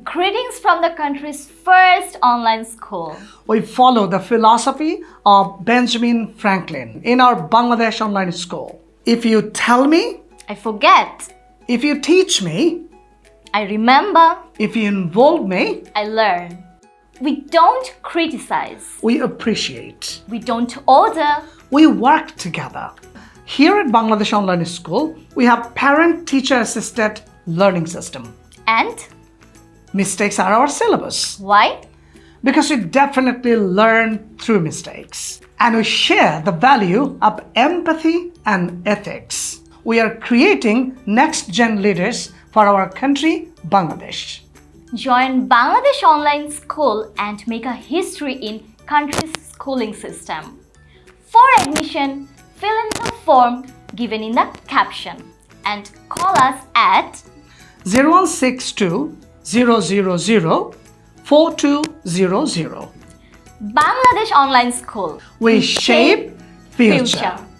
Greetings from the country's first online school. We follow the philosophy of Benjamin Franklin in our Bangladesh online school. If you tell me, I forget. if you teach me, I remember. if you involve me, I learn. We don't criticize. we appreciate. We don't order. We work together. Here at Bangladesh Online School, we have parent-teacher assisted learning system. And Mistakes are our syllabus why? because we definitely learn through mistakes. And we share the value of empathy and ethics. We are creating next-gen leaders for our country, Bangladesh. Join Bangladesh Online School and make a history in country's schooling system. For admission, fill in the form given in the caption and call us at 0162 000 4200. Bangladesh Online School. We shape future. future.